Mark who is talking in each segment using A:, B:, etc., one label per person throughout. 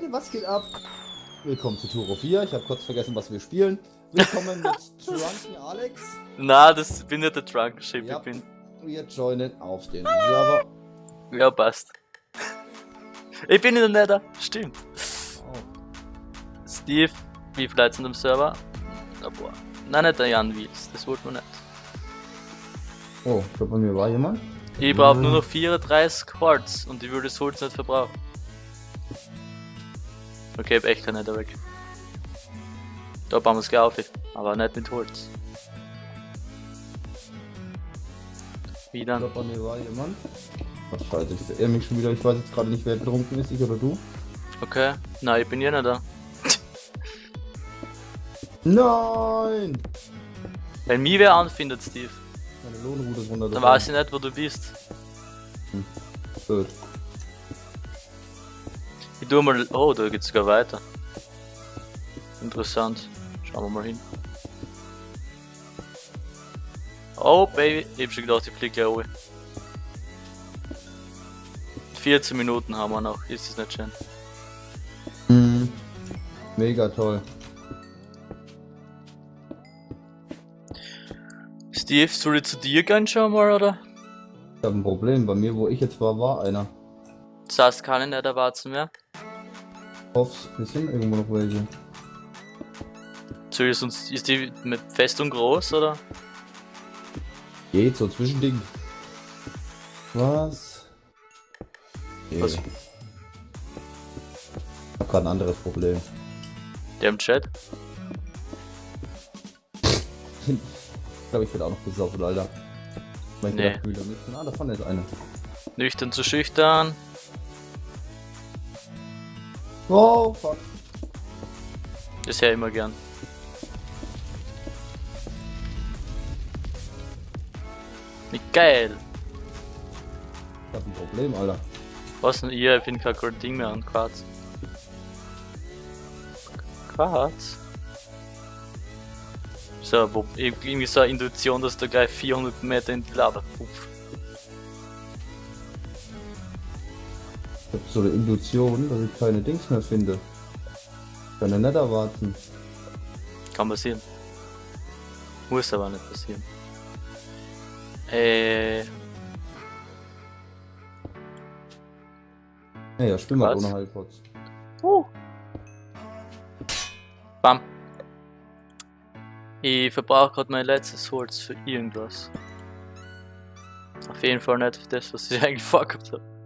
A: Leute, was geht ab? Willkommen zu Turo 4. Ich habe kurz vergessen, was wir spielen. Willkommen mit Drunken Alex.
B: Na, das bin nicht der Drunk Ship,
A: Ja.
B: ich bin.
A: Wir joinen auf den Server.
B: Ja, passt. Ich bin in der Nether, stimmt.
A: Oh,
B: Steve, wie viel Leute sind am Server? Na, boah. Nein, nicht der Jan Wiels, das wollte man nicht.
A: oh ich glaube, bei mir war jemand.
B: Ich brauche
A: Mhm.
B: nur noch 34 Quartz und ich würde das Holz nicht verbrauchen. Okay, ich hab echt kein Nether weg. Da bauen wir es gleich auf, aber nicht mit Holz. Wie
A: Ich
B: dann?
A: bei mir war jemand. Ach, scheiße, ich verirre mich schon wieder. Ich weiß jetzt gerade nicht, wer betrunken ist, ich oder du.
B: Okay, nein, ich bin ja nicht da.
A: Nein!
B: Wenn mich wer anfindet, Steve,
A: Meine Lohnroute ist runter.
B: dann weiß ich nicht, wo du bist.
A: Blöd.
B: Ich tu mal. Oh, da geht's sogar weiter. Interessant. Schauen wir mal hin. Oh, Baby. Ich hab schon gedacht, ich flieg gleich oben. 14 Minuten haben wir noch. Ist das nicht schön?
A: Mhm. Mega toll.
B: Steve, soll ich zu dir gehen schon mal, oder?
A: Ich habe ein Problem. Bei mir, wo ich jetzt war, war einer.
B: Das heißt, keine nicht erwarten mehr.
A: Hoff's, wir sind irgendwo noch welche.
B: Ich sonst. Ist die mit fest und groß, oder?
A: Geht so Zwischending. Was? Okay.
B: Was?
A: Ich hab grad ein anderes Problem.
B: Der im Chat?
A: Ich glaube, ich bin auch noch besoffen, Alter. Mein
B: Nee.
A: mit. Ah, da vorne ist eine.
B: Nüchtern zu schüchtern.
A: Oh, fuck.
B: Das ja immer gern. Wie geil!
A: Ich hab ein Problem, Alter.
B: Was denn ihr? Ich finde kein cooles Ding mehr an Quarz. Quarz? So, wo, irgendwie so eine Intuition, dass da gleich 400 Meter in die Lava pupft.
A: Ich hab so eine Intuition, dass ich keine Dings mehr finde. Kann ja nicht erwarten.
B: Kann passieren. Muss aber nicht passieren. Äh,
A: Naja, spiel mal ohne Heilpots.
B: Uh. Bam. Ich verbrauche gerade mein letztes Holz für irgendwas. Auf jeden Fall nicht für das, was ich eigentlich vorgehabt habe.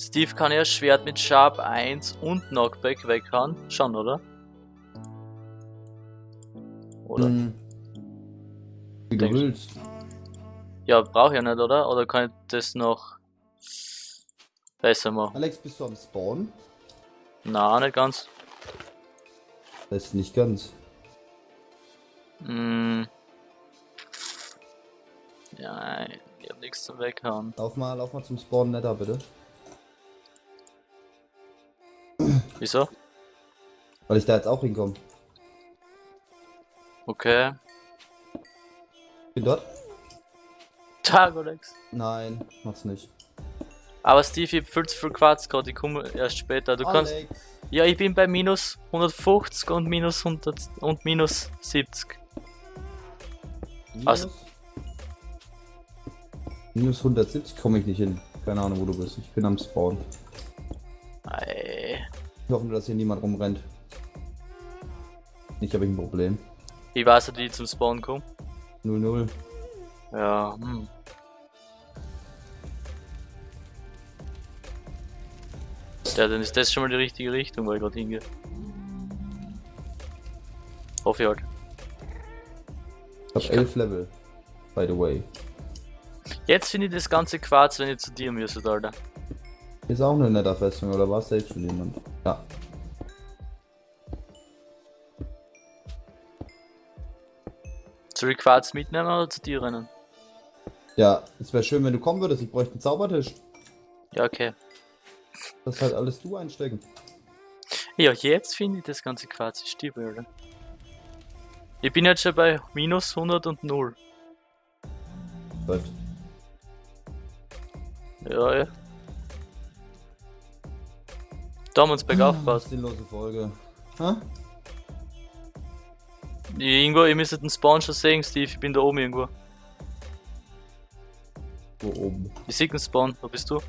B: Steve kann ja Schwert mit Sharp 1 und Knockback weghauen. Schon, oder? Oder?
A: Hm. Wie du willst.
B: Ja, brauche ich ja nicht, oder? Oder kann ich das noch besser machen?
A: Alex, bist du am Spawn?
B: Na, nicht ganz.
A: Das ist nicht ganz.
B: Mm. Ja, ich hab nichts zum Weghauen.
A: Lauf mal, lauf mal zum Spawn netter, bitte.
B: Wieso?
A: Weil ich da jetzt auch hinkomme.
B: Okay.
A: Bin dort?
B: Tag, Alex.
A: Nein, mach's nicht.
B: Aber Steve, ich hab viel zu viel Quarz gerade, ich komme erst später. Du kannst.
A: Alex.
B: Ja, ich bin bei minus 150 und minus 100 und minus 70.
A: Minus,
B: Also-
A: minus 170 komme ich nicht hin. Keine Ahnung, wo du bist. Ich bin am Spawn.
B: Ei.
A: Ich hoffe, nur, dass hier niemand rumrennt. Nicht habe ich ein Problem.
B: Wie weißt du, ich zum Spawn komme?
A: 0-0.
B: Ja, hm. Ja, dann ist das schon mal die richtige Richtung, wo ich gerade hingehe. Hoffe ich halt.
A: Ich
B: Ich kann-
A: 11 Level. By the way.
B: Jetzt finde ich das ganze Quarz, wenn ich zu dir müsste, Alter.
A: Ist auch eine netter Festung, oder war es selbst schon jemand? Ja.
B: Soll ich Quarz mitnehmen oder zu dir rennen?
A: Ja, es wäre schön, wenn du kommen würdest. Ich bräuchte einen Zaubertisch.
B: Ja, okay.
A: Das halt alles du einstecken.
B: Ja, jetzt finde ich das ganze Quarz ist Stiefel, Alter. Ich bin jetzt schon bei minus 100 und 0.
A: Läuft.
B: Ja, ja. Da haben wir uns bergauf gebaut.
A: Sinnlose Folge. Ha?
B: Irgendwo, ihr müsstet den Spawn schon sehen, Steve. Ich bin da oben irgendwo.
A: Wo oben?
B: Ich sehe den Spawn. Wo bist du?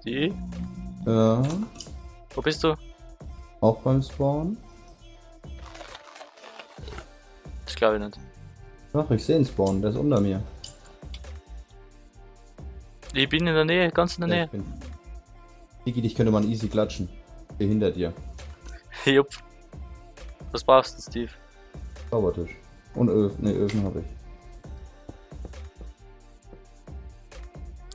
B: Steve?
A: Ja.
B: Wo bist du?
A: Auch beim Spawn?
B: Das glaube ich nicht.
A: Ach, ich sehe den Spawn, der ist unter mir.
B: Ich bin in der Nähe, ganz in der
A: Ja,
B: Nähe.
A: Digi, dich könnte man easy klatschen. Hier hinter dir.
B: Jupp. Was brauchst du, Steve?
A: Zaubertisch. Und Öfen. Ne, Öfen habe ich.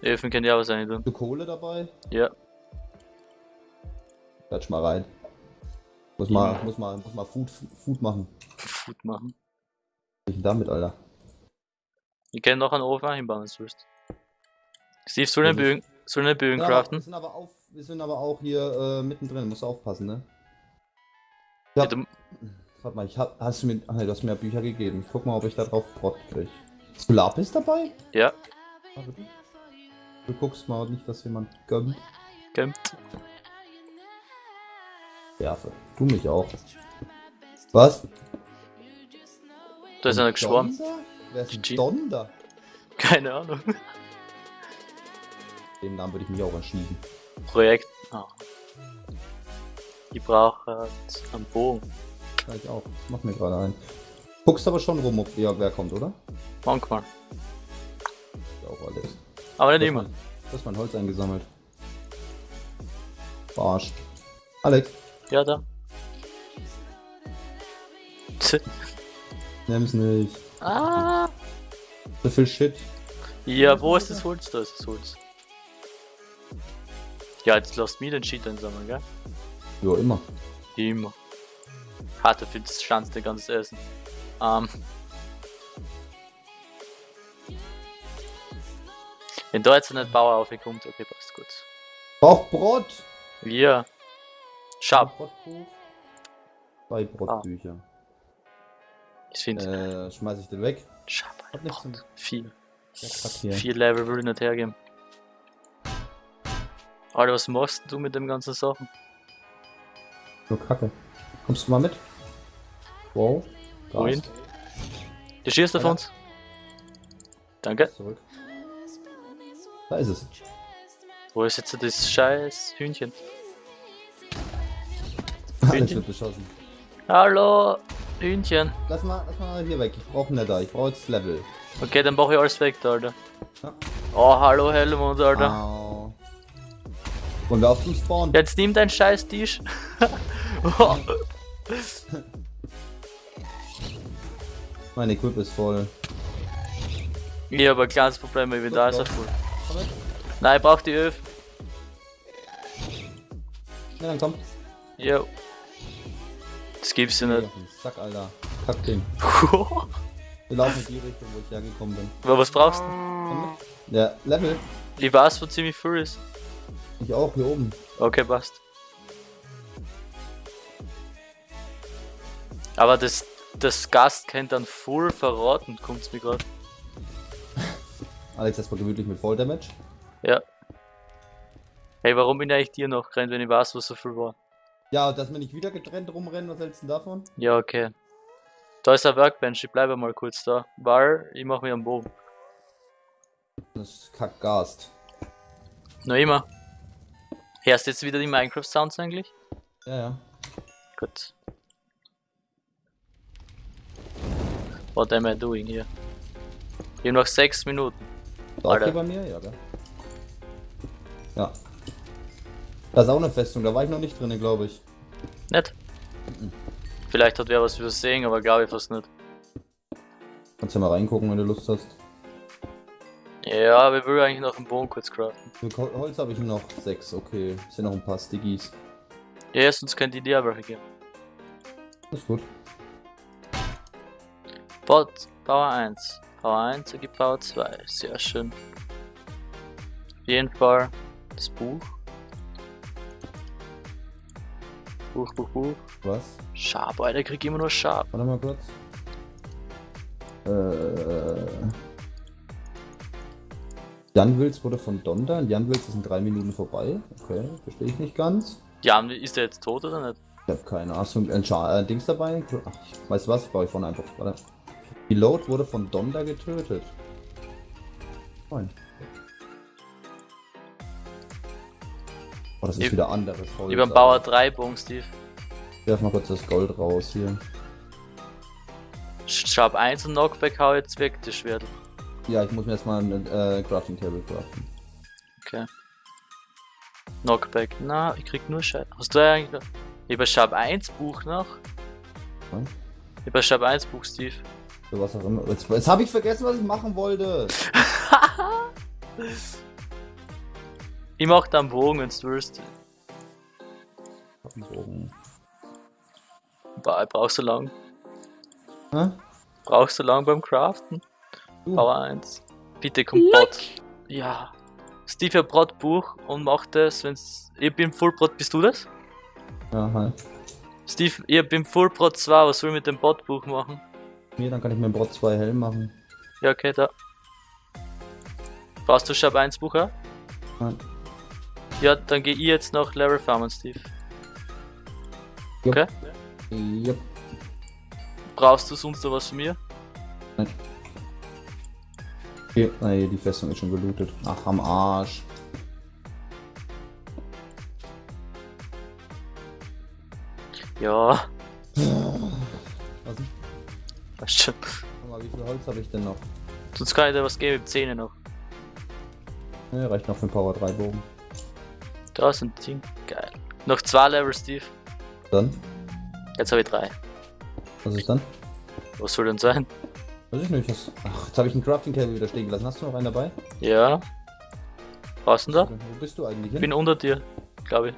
B: Öfen kennt ja auch sein, du.
A: Hast du Kohle dabei?
B: Ja.
A: Klatsch mal rein. Muss mal, muss mal, muss mal Food, Food machen.
B: Food machen.
A: Was ist denn damit, Alter?
B: Ich kann noch einen Ofen einbauen, wenn du willst. Steve, soll
A: Ja,
B: Bögen, soll den Bögen
A: Ja,
B: craften?
A: sind aber, auf, wir sind aber auch hier äh, mittendrin, musst du aufpassen, ne?
B: Ja,
A: Ja.
B: du,
A: Warte mal, ich hab, hast du mir, ach nee, du hast mir Bücher gegeben. Ich guck mal, ob ich da drauf Brot krieg. Hast du Lapis dabei?
B: ja,
A: Ah, bitte. Du guckst mal nicht, dass jemand gönnt.
B: kämpft.
A: Werfe. Du mich auch. Was?
B: Da ist einer geschwommen.
A: Wer ist
B: GG.
A: Donder?
B: Keine Ahnung.
A: Den Namen würde ich mich auch erschießen.
B: Projekt. Ah. Ich brauche äh, einen Bogen.
A: Ja, ich auch. Mach mir gerade ein. Guckst aber schon rum, ob wer, wer kommt, oder?
B: Manchmal.
A: Ja, auch alles.
B: Aber nicht immer.
A: Du hast mein Holz eingesammelt. Verarscht. Alex,
B: Ja, da.
A: nimm's nicht.
B: ah.
A: So viel Shit.
B: Ja, wo ist das Holz? Da ist das Holz. Ja, jetzt lasst mich den Shit einsammeln, gell?
A: Ja, immer.
B: Immer. Hatte für das Schanz der ganzes Essen. Ähm. Wenn da jetzt nicht Bauer aufkommt, okay, passt gut.
A: Braucht Brot!
B: Ja. Schab.
A: Zwei Brotbücher.
B: Ich finde.
A: Äh, schmeiß ich den weg.
B: Schab, Viel. Vier Level würde ich nicht hergeben. Alter, was machst du mit dem ganzen Sachen?
A: Nur Kacke. Kommst du mal mit? Wow.
B: Wohin?
A: Gas.
B: Der schießt auf uns. Danke.
A: Zurück. Da ist es.
B: Wo ist jetzt das scheiß Hühnchen?
A: Alles
B: Hühnchen.
A: wird beschossen.
B: Hallo, Hühnchen.
A: Lass mal, lass mal hier weg. Ich brauche Nether. Ich brauche jetzt Level.
B: Okay, dann brauche ich alles weg, da, Alter.
A: Ja.
B: Oh, hallo Helmut, Alter.
A: Au. Wollen wir auf zum Spawn?
B: Jetzt nimm deinen scheiß Tisch. oh.
A: Mein Equip ist voll.
B: Ich habe ein kleines Problem, ich bin da ist er voll. Nein, ich brauch die Öfen.
A: Ja, dann komm.
B: Jo. Das gibt's ja nicht.
A: den Sack, Alter. Kackding. Wir laufen in die Richtung, wo ich hergekommen bin.
B: Aber was brauchst du?
A: Ja, Level.
B: Ich weiß, wo ziemlich viel ist.
A: Ich auch, hier oben.
B: Okay, passt. Aber das, das Gast kennt dann full verraten, kommt's mir gerade.
A: Alex erstmal gemütlich mit Volldamage.
B: Ja. Hey, warum bin ich eigentlich dir noch gerannt, wenn ich weiß, was so viel war?
A: Ja, dass wir nicht wieder getrennt rumrennen, was hältst du davon?
B: Ja, okay. Da ist ein Workbench, ich bleibe mal kurz da. Weil ich mach mir am Boden.
A: Das ist Kackgast.
B: Noch immer. Hörst du jetzt wieder die Minecraft-Sounds eigentlich?
A: Ja, ja.
B: Gut. What am I doing here? Ich hab noch 6 Minuten. Alter.
A: hier bei mir? Ja, gell? Ja. Da ist auch eine Festung, da war ich noch nicht drin, glaube ich.
B: Nicht? Vielleicht hat wer was übersehen, aber glaube ich fast nicht.
A: Kannst ja mal reingucken, wenn du Lust hast.
B: Ja, ich will eigentlich noch einen Bogen kurz craften.
A: Für Hol- Holz habe ich noch sechs, okay. Sind noch ein paar Stickies.
B: Ja, sonst könnte ich dir welche geben.
A: Ist gut.
B: Bot, Power 1. Power 1 ergibt Power 2. Sehr schön. Auf jeden Fall das Buch. Buch, Buch, Buch.
A: Was?
B: Sharp, Alter, krieg immer nur Sharp.
A: Warte mal kurz. Äh. Jan Wills wurde von Donda Jan Wills ist in drei Minuten vorbei. Okay, verstehe ich nicht ganz.
B: Ja, ist der jetzt tot oder nicht?
A: Ich habe keine Ahnung. Ein Scha- äh, Dings dabei? Ach, ich weiß was, baue ich vorne einfach. Warte. Pilot wurde von Donda getötet. Moin. Oh, das ist
B: Ich-
A: wieder anderes.
B: Über den Bauer 3 Bogen, Steve.
A: Ich werf mal kurz das Gold raus hier.
B: Sharp 1 und Knockback hau jetzt weg, das Schwert.
A: Ja, ich muss mir erstmal ein äh, Crafting Table craften.
B: Okay. Knockback. Na, ich krieg nur Scheiße. Hast du eigentlich noch? Ein Sharp 1 Buch noch.
A: Was?
B: Ein Sharp 1 Buch, Steve.
A: So was auch immer. Jetzt, jetzt habe ich vergessen, was ich machen wollte.
B: Ich mach da einen Bogen, wenn's du willst.
A: Bogen.
B: Ba- Brauchst du lang?
A: Hä?
B: Brauchst du lang beim Craften?
A: Du.
B: Power 1. Bitte komm Brot. Ja. Steve hat Brotbuch und macht das, wenn's. Ich bin Fullbrot, bist du das?
A: Ja, hi.
B: Steve, ich bin Fullbrot 2, was soll ich mit dem Brotbuch machen?
A: Mir, dann kann ich mir Brot 2 hell machen.
B: Ja, okay, da. Brauchst du Shop 1 Buch, ja?
A: Nein.
B: Ja, dann geh ich jetzt noch Level farmen, Steve.
A: Jupp.
B: Okay.
A: Yep.
B: Brauchst du sonst noch was von mir?
A: Okay, nee, die Festung ist schon gelootet. Ach, am Arsch.
B: Ja,
A: Was
B: weißt schon.
A: Guck mal, wie viel Holz habe ich denn noch?
B: Sonst kann ich dir was geben Zähne noch.
A: Ne, reicht noch für den Power 3 Bogen.
B: Da sind die Ding. Geil. Noch zwei Level, Steve.
A: Dann?
B: Jetzt habe ich drei.
A: Was ist dann?
B: Was soll denn sein?
A: Weiß ich nicht. Das... Ach, jetzt habe ich einen Crafting Table wieder stehen gelassen. Hast du noch einen dabei?
B: Ja. Du denn da?
A: Wo bist du eigentlich
B: Ich bin unter dir, glaube ich.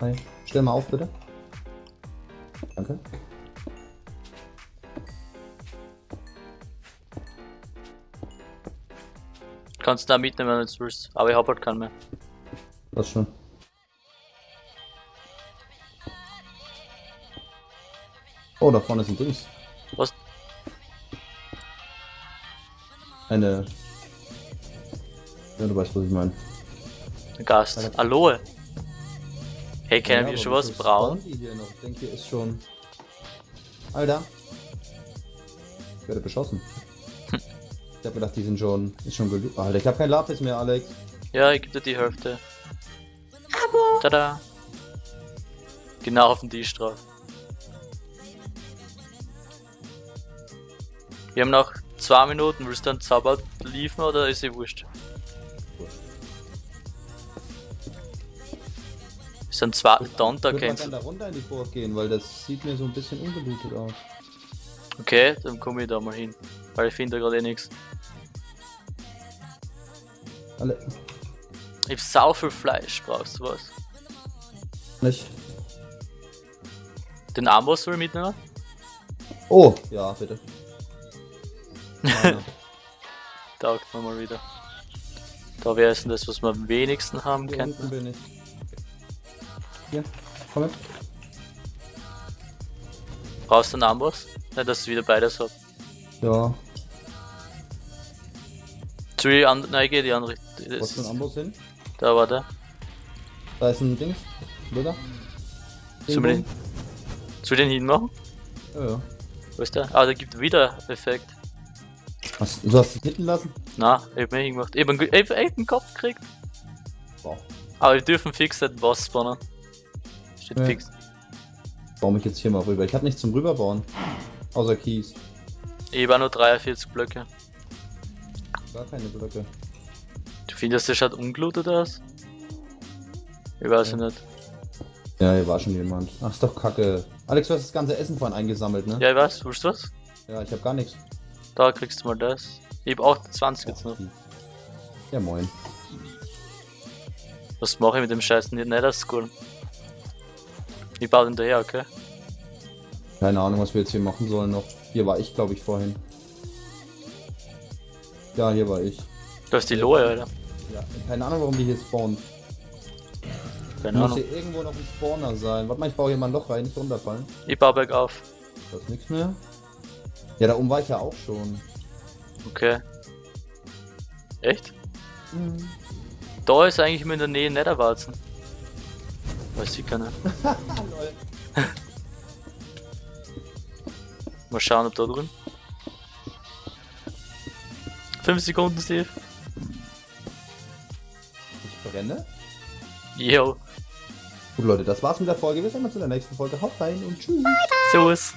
A: Hi. Stell mal auf, bitte. Danke.
B: Kannst du da mitnehmen, wenn du willst. Aber ich hab halt keinen mehr.
A: Das schon. Oh, da vorne ist ein Dings. Eine. Ja, du weißt, was ich meine.
B: Ein Gast. Aloe. Hey, kennen
A: Ja,
B: wir schon was? Braun?
A: hier noch? Ich denke, hier ist schon. Alter. Ich werde beschossen. Ich hab gedacht, die sind schon. Ist schon gelü Alter, ich hab kein Lapis mehr, Alex.
B: Ja, ich geb dir die Hälfte. Tada! Genau auf den Tisch drauf. Wir haben noch zwei Minuten. Willst du einen Zauber liefern oder ist sie wurscht? Ist ein zwei Donta
A: Ich würde mal
B: kennst
A: gerne da runter in die Burg gehen, weil das sieht mir so ein bisschen ungelootet aus.
B: Okay, dann komme ich da mal hin. Weil ich finde da gerade eh nichts.
A: Alle.
B: Ich hab sau viel Fleisch, brauchst du was?
A: Nicht.
B: Den Amboss soll ich mitnehmen?
A: Oh, ja, bitte.
B: Taugt mir mal wieder. Da wäre es denn das, was wir am wenigsten haben
A: Hier
B: könnten.
A: bin ich. Hier, komm mit.
B: Brauchst du einen Amboss? Nicht, dass du wieder beides habt.
A: Ja,
B: Zu die andere, nein, geh die andere.
A: wo
B: Das
A: ist ein
B: ist,
A: Amboss hin?
B: da war der.
A: Da ist ein Dings.
B: Sollen wir den, wir den hinmachen?
A: Ja, ja.
B: Wo ist der? Ah, der gibt wieder Effekt.
A: Was, du hast dich hitten lassen?
B: Na, ich hab mir hingemacht. Ich hab einen, ich hab einen Kopf gekriegt.
A: Wow.
B: Aber wir dürfen fix den Boss spawnen. Steht
A: Ja.
B: fix.
A: Baue mich jetzt hier mal rüber. Ich habe nichts zum Rüberbauen. Außer Kies.
B: Ich hab auch nur 43 Blöcke.
A: Gar keine Blöcke.
B: Du findest, der schaut ungelootet aus? Ich weiß
A: Ja.
B: nicht.
A: Ja, hier war schon jemand. Ach, ist doch kacke. Alex, du hast das ganze Essen vorhin eingesammelt, ne?
B: Ja, ich weiß, willst du was?
A: Ja, ich habe gar nichts.
B: Da kriegst du mal das. Ich hab 28 jetzt noch.
A: Ja, moin.
B: Was mache ich mit dem scheiß Nether Skull? Ich baue den daher, okay?
A: Keine Ahnung, was wir jetzt hier machen sollen noch. Hier war ich, glaube ich, vorhin. Ja, hier war ich.
B: Da ist die Lohe, Alter.
A: Ja, keine Ahnung, warum die hier spawnen.
B: Keine
A: Muss
B: Ahnung.
A: hier irgendwo noch ein Spawner sein. Warte mal, ich baue hier mal ein Loch rein, nicht runterfallen.
B: Ich baue bergauf.
A: Da ist nichts mehr. Ja, da oben war ich ja auch schon.
B: Okay. Echt?
A: Mhm.
B: Da ist eigentlich immer in der Nähe Netherwarzen. Weiß ich keiner. Mal schauen, ob da drin. 5 Sekunden, Steve.
A: Ich brenne.
B: Yo.
A: Gut, Leute, das war's mit der Folge. Wir sehen uns in der nächsten Folge. Haut rein und tschüss.
B: Servus.